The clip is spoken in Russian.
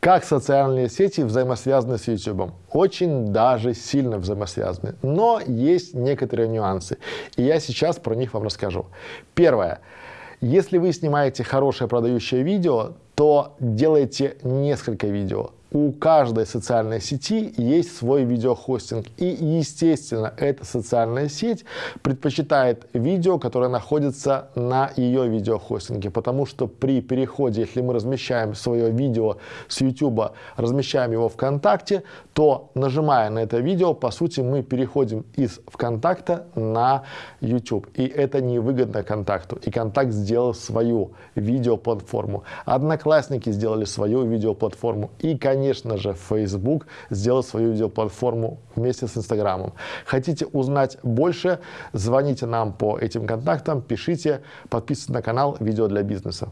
Как социальные сети взаимосвязаны с YouTube? Очень даже сильно взаимосвязаны. Но есть некоторые нюансы. И я сейчас про них вам расскажу. Первое. Если вы снимаете хорошее продающее видео, то делайте несколько видео у каждой социальной сети есть свой видеохостинг. И, естественно, эта социальная сеть предпочитает видео, которое находится на ее видеохостинге. Потому что при переходе, если мы размещаем свое видео с YouTube, размещаем его ВКонтакте, то, нажимая на это видео, по сути, мы переходим из ВКонтакта на YouTube. И это невыгодно контакту. И контакт сделал свою видеоплатформу. Одноклассники сделали свою видеоплатформу. И, конечно, конечно же, Facebook сделал свою видеоплатформу вместе с Инстаграмом. Хотите узнать больше, звоните нам по этим контактам, пишите, подписывайтесь на канал «Видео для бизнеса».